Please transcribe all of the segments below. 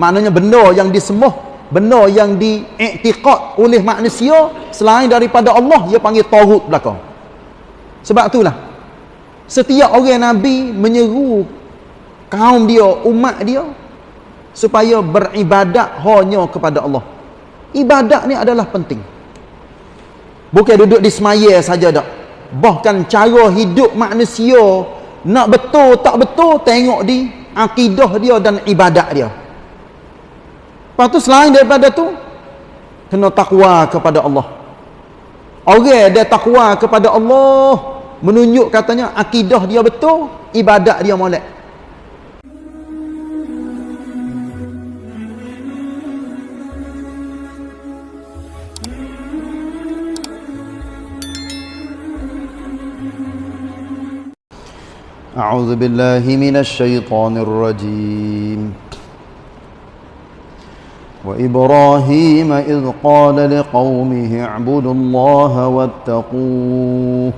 maknanya benda yang disembah benda yang diiktikad oleh manusia selain daripada Allah dia panggil tauhid belakang. Sebab itulah setiap orang nabi menyeru kaum dia umat dia supaya beribadat hanya kepada Allah. Ibadat ni adalah penting. Bukan duduk di semaya saja dak bahkan cara hidup manusia nak betul tak betul tengok di akidah dia dan ibadat dia lepas tu selain daripada tu kena takwa kepada Allah orang dia takwa kepada Allah menunjuk katanya akidah dia betul ibadat dia molek أعوذ بالله من الشيطان الرجيم وإبراهيم إذ قال لقومه اعبدوا الله واتقوه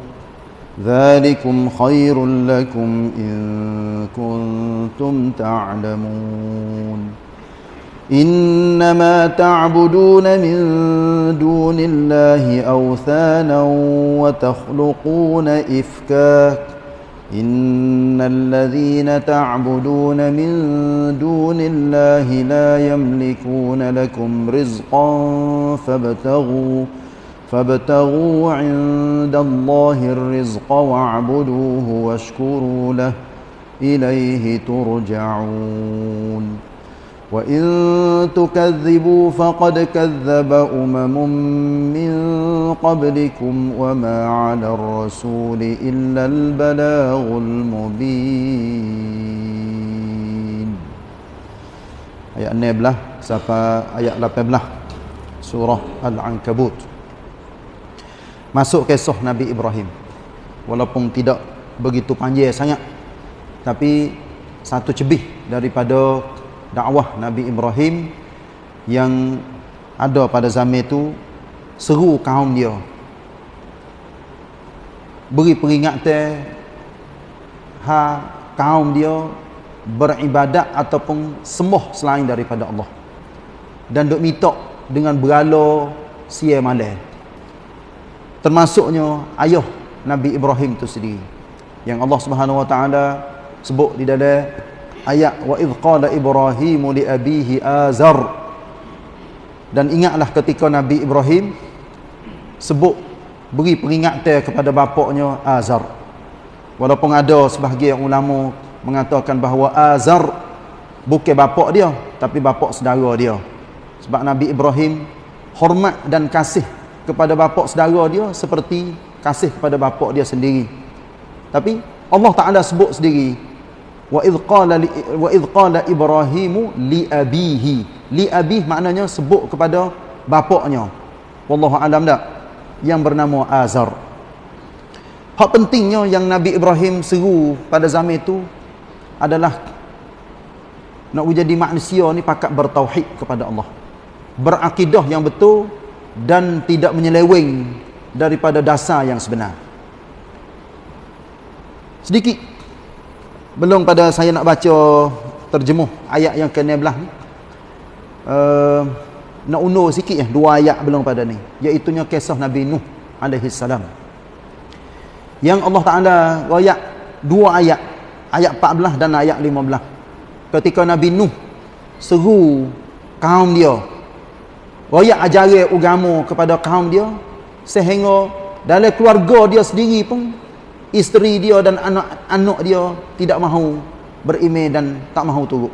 ذلكم خير لكم إن كنتم تعلمون إنما تعبدون من دون الله أوثانا وتخلقون إفكاك إن الذين تعبدون من دون الله لا يملكون لكم رزقا فابتغوا فابتغوا عند الله الرزق واعبدوه واشكروا له إليه ترجعون. وإن تكذبوا فقد كذب أمم من قبلكم وما على الرسول إلا البلاغ المبين ayat 16 sampai ayat 18 surah Al-Ankabut masuk kisah Nabi Ibrahim walaupun tidak begitu panjang sangat tapi satu cebih daripada dakwah Nabi Ibrahim yang ada pada zaman itu seru kaum dia. Beri peringatan ha kaum dia beribadat ataupun sembah selain daripada Allah. Dan duk minta dengan berala sia malam termasuknya ayah Nabi Ibrahim itu sendiri yang Allah Subhanahu wa taala sebut di dalam ayat wa idh qala ibrahim li abihi azar. Dan ingatlah ketika Nabi Ibrahim sebut beri peringatan kepada bapaknya Azar. Walaupun ada sebahagian ulama mengatakan bahawa Azar bukan bapak dia tapi bapak saudara dia. Sebab Nabi Ibrahim hormat dan kasih kepada bapak saudara dia seperti kasih kepada bapak dia sendiri. Tapi Allah Taala sebut sendiri wa idh qala ibrahimu li abihi. Li abih maknanya sebut kepada bapaknya. Wallahu alam dak. Yang bernama azar hak pentingnya yang nabi ibrahim seru pada zaman itu adalah nak menjadi manusia ni pakat bertauhid kepada Allah. Berakidah yang betul dan tidak menyeleweng daripada dasar yang sebenar. Sedikit belum pada saya nak baca terjemuh ayat yang ke-16 ni. Uh, nak undur sikit ya dua ayat belum pada ni. Iaitu kisah Nabi Nuh alaihi salam. Yang Allah Taala royak dua ayat. Ayat 14 dan ayat 15 ketika Nabi Nuh seru kaum dia royak ajaran agama kepada kaum dia sehingga dalam keluarga dia sendiri pun isteri dia dan anak-anak dia tidak mahu beriman dan tak mahu turut.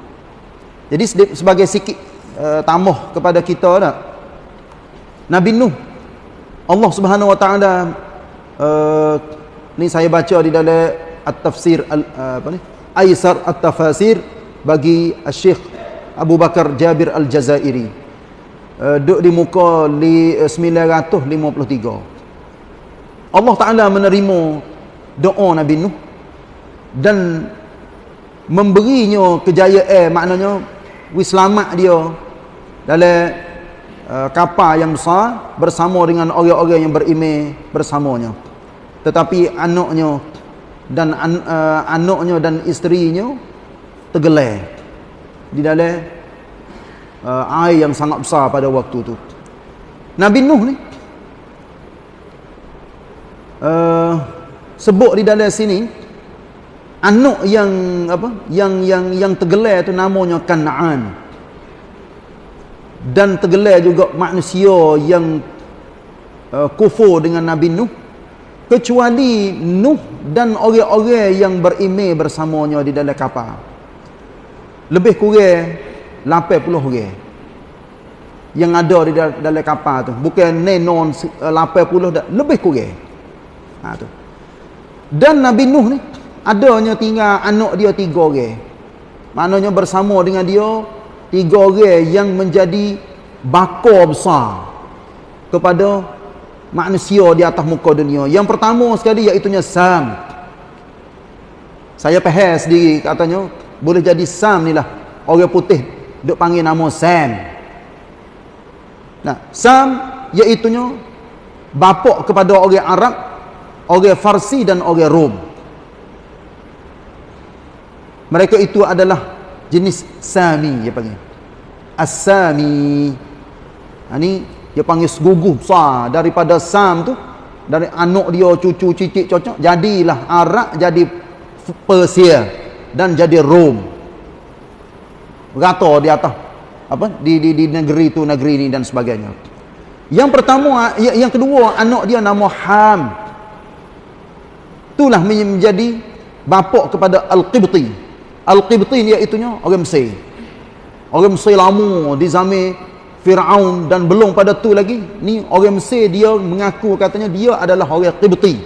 Jadi sebagai sikit uh, tambah kepada kita dah. Nabi Nuh Allah Subhanahu Wa Taala uh, ni saya baca di dalam at-tafsir uh, apa ni? Aisar at-tafasir bagi Syekh Abu Bakar Jabir Al-Jazairi. Uh, duduk di muka li, uh, 953. Allah Taala menerima doa Nabi Nuh. Dan memberinya kejayaan maknanya wis selamat dia dalam uh, kapal yang besar bersama dengan orang-orang yang beriman bersamanya. Tetapi anaknya dan an, uh, anaknya dan isterinya tergelar di dalam uh, air yang sangat besar pada waktu tu. Nabi Nuh ni uh, sebut di dalam sini anak yang apa yang yang yang tergelar tu namanya Kanaan. Dan tergelar juga manusia yang uh, kufur dengan Nabi Nuh. Kecuali Nuh dan orang-orang yang berimej bersamanya di dalam kapal. Lebih kurang 80 orang yang ada di dalam kapal tu. Bukan nenon 80 dah lebih kurang. Ha tu dan Nabi Nuh ni adanya tinggal anak dia tiga orang maknanya bersama dengan dia tiga orang yang menjadi bakar besar kepada manusia di atas muka dunia. Yang pertama sekali iaitu Sam. Saya faham sendiri katanya boleh jadi Sam ni lah. Orang putih duk panggil nama Sam. Nah, Sam iaitu bapak kepada orang Arab, orang Farsi dan orang Rom. Mereka itu adalah jenis Sami dia panggil. As-Sami. Ha, ni dia panggil seguguh besar daripada Sam tu dari anak dia cucu cicit cocok jadilah Arab jadi Persia dan jadi Rom rata di atas apa di di di negeri tu negeri ni dan sebagainya yang pertama ya, yang kedua anak dia nama Ham itulah menjadi bapa kepada Al-Qibti. Al-Qibti iaitu orang Mesir. Orang Mesir lama di zaman Fir'aun dan belum pada tu lagi ni orang Mesir dia mengaku katanya dia adalah orang Qibti.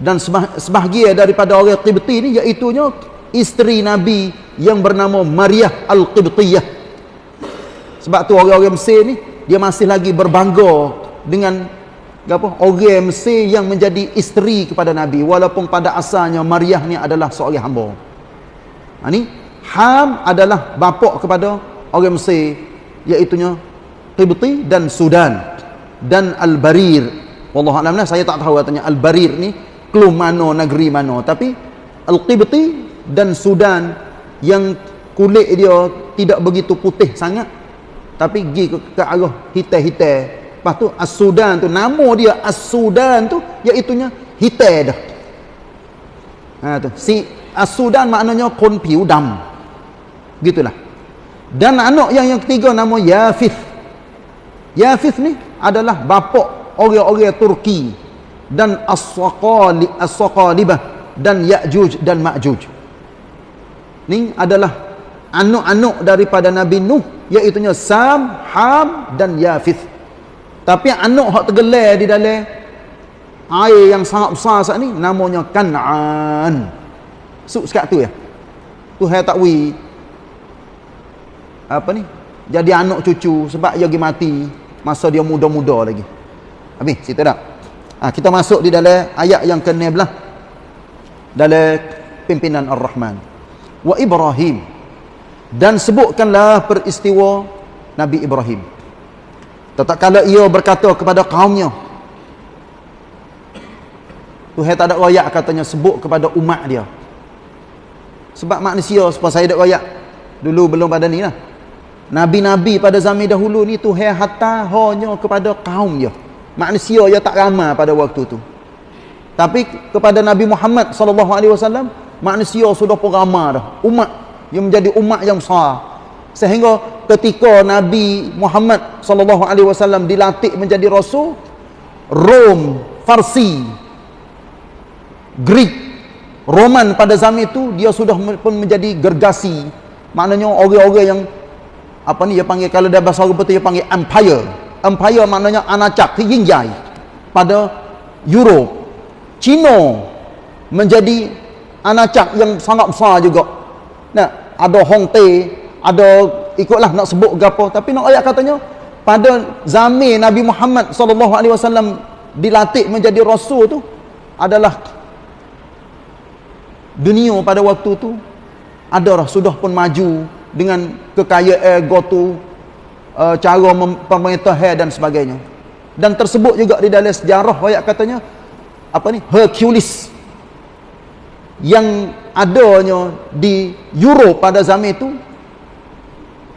Dan sebahagian daripada orang Qibti ni iaitu isteri Nabi yang bernama Maryah Al-Qibtiyah. Sebab tu orang-orang Mesir ni dia masih lagi berbangga dengan apa? Orang Mesir yang menjadi isteri kepada Nabi. Walaupun pada asalnya Maryah ni adalah seorang hamba. Ha, ni? Ham adalah bapa kepada orang Mesir iaitunya Qibti dan Sudan dan Al-Barir. Wallahu alam lah saya tak tahu katanya Al-Barir ni kelum mana negeri mana. Tapi Al-Qibti dan Sudan yang kulit dia tidak begitu putih sangat tapi pergi ke, ke arah hitam-hitam lepas tu As-Sudan tu nama dia As-Sudan tu iaitunya hitam dah ha tu si As-Sudan maknanya kon piu dam gitulah dan anak yang yang ketiga nama Yafith. Yafith ni adalah bapa orang-orang Turki dan As-Saqali As-Saqalibah dan Ya'juj dan Ma'juj. Ni adalah anak-anak daripada Nabi Nuh iaitu Sam, Ham dan Yafith. Tapi anak hak tergelar di dalam air yang sangat besar saat ni namanya Kan'an. Suk sekat tu ya. Tu hai takwi apa ni? Jadi anak cucu sebab dia pergi mati masa dia muda-muda lagi. Habis cerita tak ha, kita masuk di dalam ayat yang ke-16 dalam pimpinan Ar-Rahman. Wa Ibrahim. Dan sebutkanlah peristiwa Nabi Ibrahim tatkala ia berkata kepada kaumnya Tuhan tak ada royak katanya sebut kepada umat dia sebab manusia sebab saya ada royak dulu belum pada ni lah Nabi-nabi pada zaman dahulu ni Tuhan hatta hanya kepada kaum dia. Manusia yang tak ramai pada waktu tu. Tapi kepada Nabi Muhammad sallallahu alaihi wasallam manusia sudah pun ramai dah. Umat yang menjadi umat yang besar. Sehingga ketika Nabi Muhammad sallallahu alaihi wasallam dilantik menjadi rasul, Rom, Farsi, Greek, Roman pada zaman itu dia sudah pun menjadi gergasi. Maknanya orang-orang yang apa ni dia panggil kalau dia bahasa Arab dia panggil empire. Empire maknanya anacak tinggi pada Europe. China menjadi anacak yang sangat besar juga. Nah ada Hong Te ada ikutlah nak sebut gapo tapi nak ayat katanya pada zaman Nabi Muhammad sallallahu alaihi wasallam dilatih menjadi rasul tu adalah dunia pada waktu tu adalah sudah pun maju dengan kekayaan gotu uh, cara pemerintahan dan sebagainya. Dan tersebut juga di dalam sejarah ayat katanya apa ni Hercules yang adanya di Europe pada zaman itu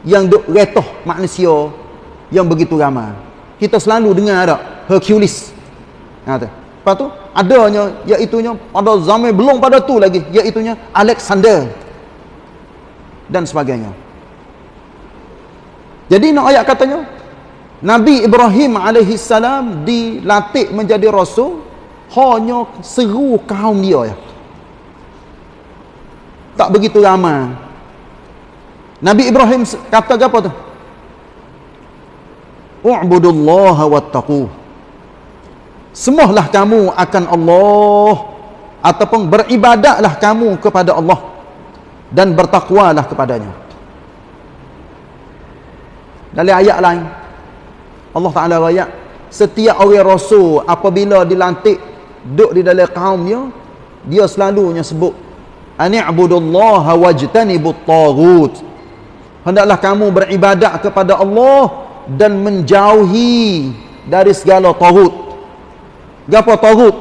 yang duk retoh manusia yang begitu ramai. Kita selalu dengar ada Hercules. Tu. Lepas tu adanya iaitu pada zaman belum pada tu lagi iaitu Alexander dan sebagainya. Jadi nak ayat katanya Nabi Ibrahim alaihi salam dilatih menjadi rasul hanya seru kaum dia ya. Tak begitu ramai. Nabi Ibrahim kata apa tu? U'budullaha wattaqu. Semuhlah kamu akan Allah ataupun beribadatlah kamu kepada Allah dan bertakwalah kepadanya. Dalam ayat lain Allah Taala ayat setiap orang rasul apabila dilantik duduk di dalam kaumnya dia selalunya sebut ani'budullaha wajtanibut taghut hendaklah kamu beribadat kepada Allah dan menjauhi dari segala taghut gapo taghut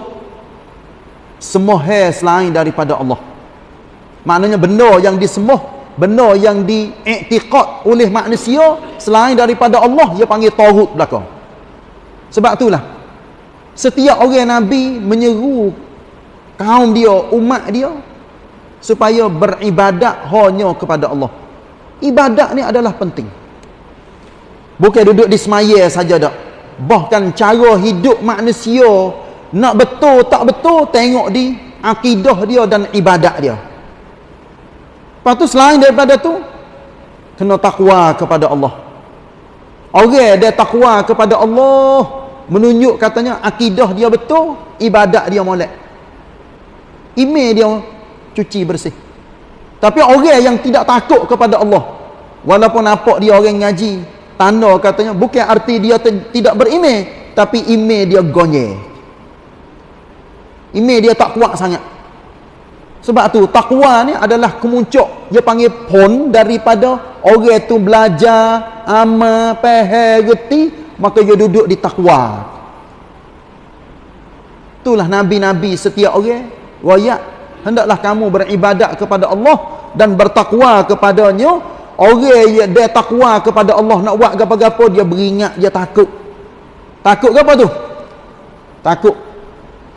semua selain daripada Allah. Maknanya benda yang disembah benda yang diiktikad oleh manusia selain daripada Allah dia panggil tauhid belakang. Sebab itulah setiap orang nabi menyeru kaum dia umat dia supaya beribadat hanya kepada Allah ibadat ni adalah penting bukan duduk di semaya saja dak bahkan cara hidup manusia nak betul tak betul tengok di akidah dia dan ibadat dia Lepas tu selain daripada tu kena takwa kepada Allah. Orang dia takwa kepada Allah menunjuk katanya akidah dia betul, ibadat dia molek. Email dia cuci bersih. Tapi orang yang tidak takut kepada Allah walaupun nampak dia orang ngaji, tanda katanya bukan arti dia tidak berimej, tapi email dia gonye. Email dia tak kuat sangat. Sebab tu takwa ni adalah kemuncuk dia panggil pon daripada orang tu belajar amal faham reti maka dia duduk di takwa. Itulah nabi-nabi setiap orang royak hendaklah kamu beribadat kepada Allah dan bertakwa kepadanya. Orang yang dia takwa kepada Allah nak buat apa-apa dia beringat dia takut. Takut apa tu? Takut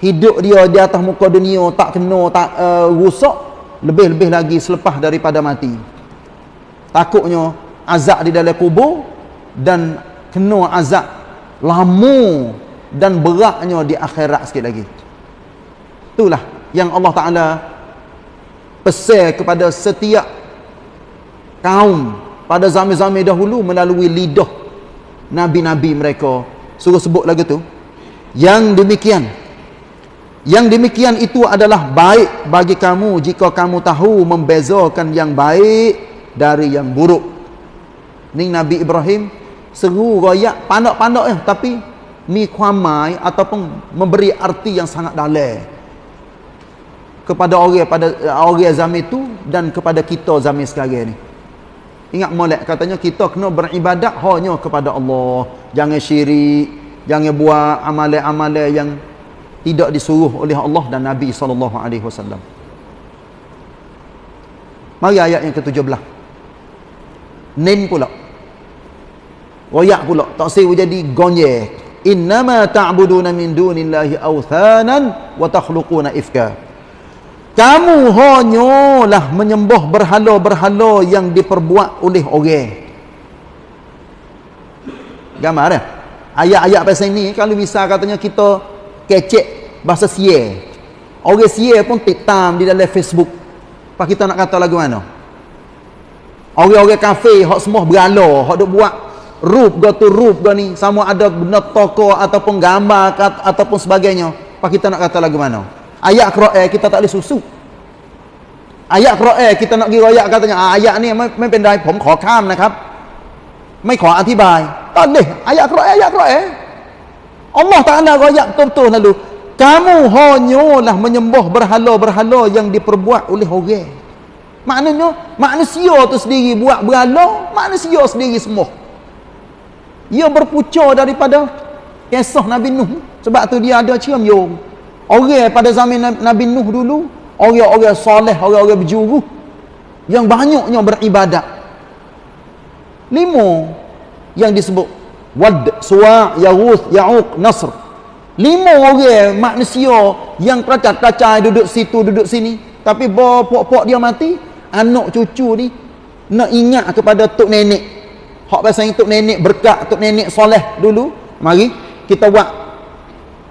hidup dia di atas muka dunia tak kena tak uh, rusak lebih-lebih lagi selepas daripada mati takutnya azab di dalam kubur dan kena azab lama dan beratnya di akhirat sikit lagi itulah yang Allah Ta'ala pesan kepada setiap kaum pada zaman-zaman dahulu melalui lidah Nabi-Nabi mereka. Suruh sebut lagi tu. Yang demikian yang demikian itu adalah baik bagi kamu jika kamu tahu membezakan yang baik dari yang buruk. Ni Nabi Ibrahim seru royak pandak-pandak ya tapi mi kuamai ataupun memberi arti yang sangat dalam kepada orang pada orang zaman itu dan kepada kita zaman sekarang ni. Ingat molek katanya kita kena beribadat hanya kepada Allah. Jangan syirik, jangan buat amalan-amalan yang tidak disuruh oleh Allah dan Nabi sallallahu alaihi wasallam. Mari ayat yang ke-17. Nin pula. Royak pula. Tak sewa jadi gonye. Innama ta'buduna min dunillahi awthanan wa takhluquna ifka. Kamu hanyalah menyembah berhala-berhala yang diperbuat oleh orang. Gambar ya? Ayat-ayat pasal ini kalau misal katanya kita kecek bahasa siye orang siye pun titam di dalam Facebook. Apa kita nak kata lagu mana? Orang-orang kafe hak semua berala hak duk buat rup go to rup go ni. Sama ada benda toko ataupun gambar ataupun sebagainya. Apa kita nak kata lagu mana ayat Quran kita tak boleh susu ayat Quran kita nak pergi royak katanya ah, ayat ni ไม่เป็นไรผมขอข้ามนะครับไม่ขออธิบายตอนนี้อายะกรออายะกรอ Allah Ta'ala rakyat betul-betul lalu kamu hanyalah menyembah berhala-berhala yang diperbuat oleh orang maknanya manusia tu sendiri buat berhala manusia sendiri semua ia berpucuk daripada kisah Nabi Nuh sebab tu dia ada cium yung orang pada zaman Nabi Nuh dulu orang-orang soleh orang-orang berjuru yang banyaknya beribadat. Lima yang disebut wad suwa yaghus ya'uq nasr. Lima orang manusia yang keracak-keracak duduk situ duduk sini tapi bapak-bapak dia mati anak cucu ni nak ingat kepada tok nenek. Hak pasal tok nenek berkat tok nenek soleh dulu. Mari kita buat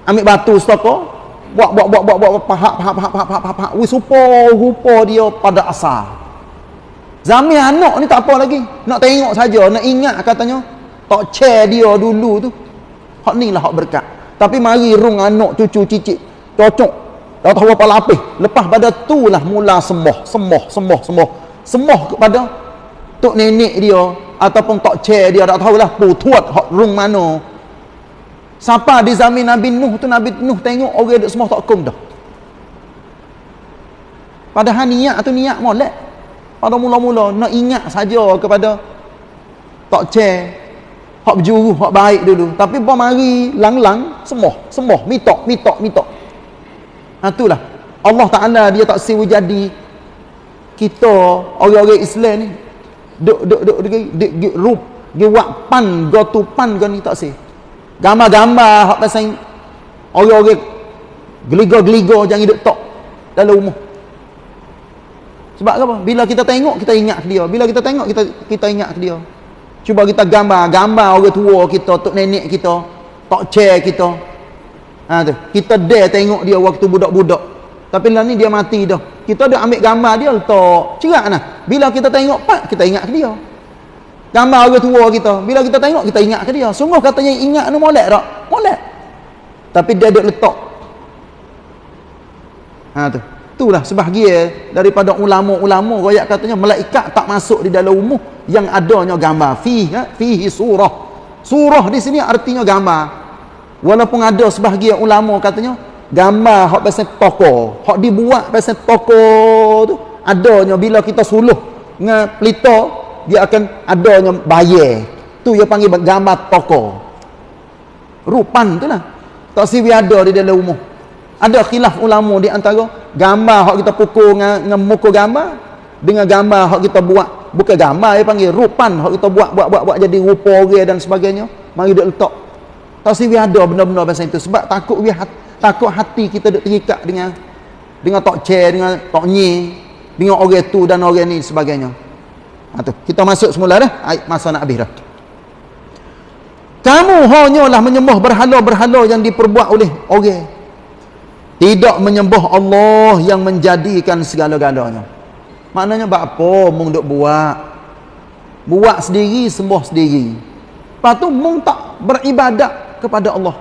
ambil batu stoko buat buat buat buat buat pahak pahak pahak pahak pahak pahak. Wis rupa rupa dia pada asal zaman anak ni tak apa lagi. Nak tengok saja nak ingat katanya. Tak chair dia dulu tu. Hak ni lah hak berkat. Tapi mari rung anak cucu cicit. Cocok. Dah tahu apa lapis lepas pada tu lah mula sembah sembah sembah sembah sembah kepada tok nenek dia ataupun tok chair dia. Tak tahulah putuat hak rung mana siapa di zaman Nabi Nuh tu Nabi Nuh tengok orang duk semua tak kum dah padahal niat tu niat molek pada mula-mula nak ingat saja kepada tok chair hak berjuru hak baik dulu tapi apa mari lang-lang semua semua mitok mitok mitok ha itulah Allah Taala dia tak siwi jadi kita orang-orang Islam ni duk duk duk duk rup dia buat pan go pan tak sih gambar-gambar hak pasal orang-orang geligo-geligo jangan duk tok dalam rumah sebab apa bila kita tengok kita ingat dia bila kita tengok kita kita ingat dia cuba kita gambar gambar orang tua kita tok nenek kita tok chair kita ha tu kita dare tengok dia waktu budak-budak tapi lah ni dia mati dah. Kita dah ambil gambar dia letak. Cerak nah. Bila kita tengok pak, kita ingat ke dia. Gambar orang tua kita. Bila kita tengok, kita ingat ke dia. Sungguh katanya ingat ni molek tak? Molek. Tapi dia duduk letak. Ha tu. Itulah sebahagian daripada ulama-ulama royak katanya malaikat tak masuk di dalam umum yang adanya gambar. Fihi, ha? fihi surah. Surah di sini artinya gambar. Walaupun ada sebahagian ulama katanya gambar hak pasal toko hak dibuat pasal toko tu adanya bila kita suluh dengan pelita dia akan adanya bayar. Tu dia panggil gambar toko rupan tu lah. Tak siwi ada di dalam umum ada khilaf ulama di antara gambar hak kita pukul dengan, dengan muka gambar dengan gambar hak kita buat. Bukan gambar dia panggil rupan hak kita buat buat buat buat jadi rupa orang dan sebagainya. Mari dia letak. Tak siwi ada benda-benda pasal itu. Sebab takut dia takut hati kita terikat dengan dengan tok chair dengan tok nyi dengan orang tu dan orang ni sebagainya ha, tu. kita masuk semula dah. Masa nak habis dah. Kamu hanyalah menyembah berhala-berhala yang diperbuat oleh orang. Tidak menyembah Allah yang menjadikan segala-galanya. Maknanya apa mung duk buat? Buat sendiri sembah sendiri. Lepas tu mung tak beribadat kepada Allah.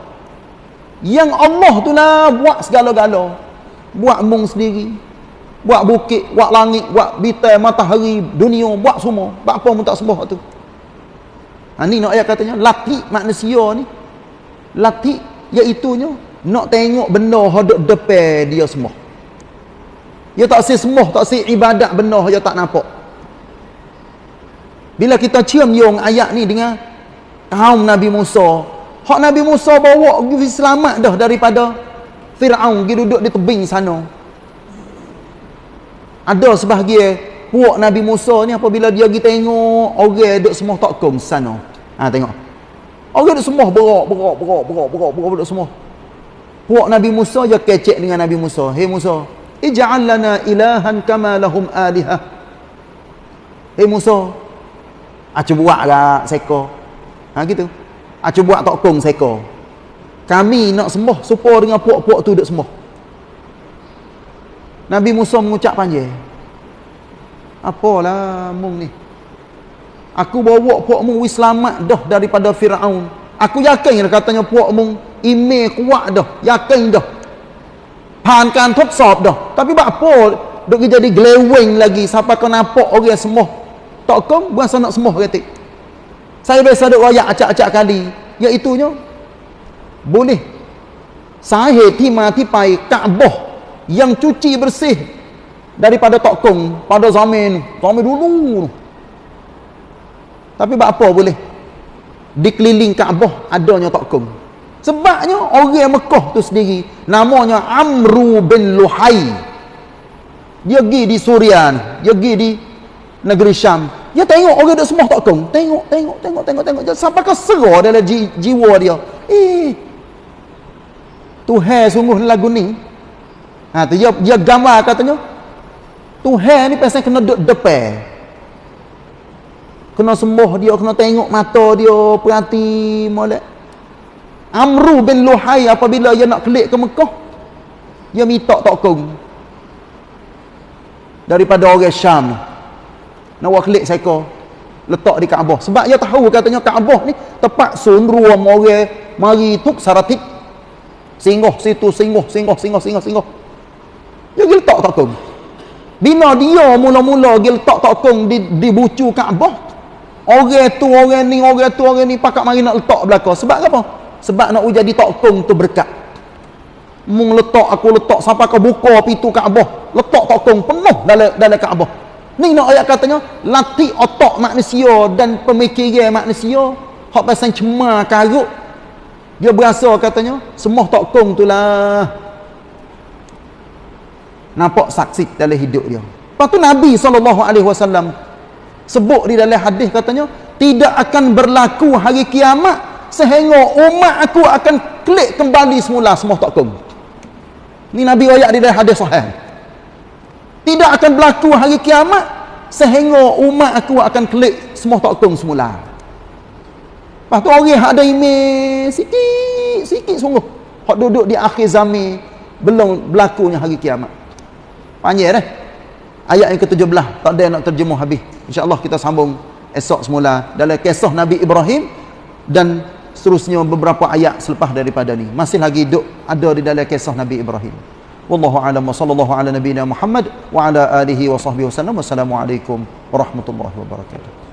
Yang Allah tu lah buat segala-gala. Buat mung sendiri buat bukit buat langit buat bintang matahari dunia buat semua. Buat apa pun tak sembah tu. Ha, ni nak ayat katanya lati manusia ni. Lati iaitunya nak tengok benda hadap depan dia semua dia tak si sembah tak si ibadat benda dia tak nampak. Bila kita cium yung ayat ni dengan kaum Nabi Musa Hak Nabi Musa bawa pergi selamat dah daripada Fir'aun pergi duduk di tebing sana. Ada sebahagian puak Nabi Musa ni apabila dia pergi tengok orang duduk semua tak kong sana. Ha tengok. Orang duduk semua berak, berak, berak, berak, berak, berak, duduk semua. Puak Nabi Musa dia kecek dengan Nabi Musa. Hei Musa, ij'al lana ilahan kama lahum alihah. Hei Musa, acu buatlah seko. Ha gitu. Acu buat tok kong seko. Kami nak sembah supaya dengan puak-puak tu duk sembah. Nabi Musa mengucap panjang. Apalah mung ni? Aku bawa puak mung wis selamat dah daripada Firaun. Aku yakin katanya puak mung ime kuat dah, yakin dah. ผ่านการทดสอบdah. Tapi buat apa duk jadi glewing lagi sampai kau nampak orang semua. Tak kong buat nak semua ketik. Saya biasa duk royak acak-acak kali. Iaitunya boleh sahih timah tipai Kaabah yang cuci bersih daripada tokong pada zaman zaman dulu. Tapi apa boleh? Dikeliling Kaabah adanya tokong. Sebabnya orang Mekah tu sendiri namanya Amru bin Luhai. Dia pergi di Surian, dia pergi di negeri Syam. Dia tengok orang duk semua tak kong. Tengok tengok tengok tengok tengok. Sampai ke serah dalam ji, jiwa dia. Eh Tuhan sungguh lagu ni ha tu dia dia gambar katanya Tuhan ni pasal kena duduk depan. Kena sembah dia kena tengok mata dia perhati molek. Amru bin Luhai apabila dia nak kelik ke Mekah dia minta tokong daripada orang Syam. Nak buat klik seko letak di Kaabah. Sebab dia tahu katanya Kaabah ni tempat sunruam orang mari tuk saratik. Singgah situ singgah singgah singgah singgah singgah dia pergi letak takung bila dia mula-mula pergi letak takung di, di bucu Kaabah orang tu orang ni orang tu orang ni pakak mari nak letak belakang. Sebab apa? sebab nak jadi takung tu berkat. Mung letak aku letak sampai ke buka pintu Kaabah letak takung penuh dalam dalam Kaabah Ni nak ayat katanya latih otak manusia dan pemikiran manusia. Hak pasal cemar karut dia berasa katanya semua tak kong itulah nampak saksi dalam hidup dia. Lepas tu Nabi SAW sebut di dalam hadis katanya tidak akan berlaku hari kiamat sehingga umat aku akan klik kembali semula semua tak kong ni Nabi ayat di dalam hadis sahih. Tidak akan berlaku hari kiamat sehingga umat aku akan klik semua tokong semula. Lepas tu orang yang ada email sikit sikit sungguh. Hak duduk di akhir zaman belum berlakunya hari kiamat panjang dah eh? ayat yang ke-17 tak ada nak terjemuh habis. Insyaallah kita sambung esok semula. Dalam kisah Nabi Ibrahim dan seterusnya beberapa ayat selepas daripada ni. Masih lagi duk ada di dalam kisah Nabi Ibrahim. Wallahu alam sallallahu ala nabiyyina Muhammad wa ala alihi wa sahbihi wasallam Wassalamualaikum warahmatullahi wabarakatuh.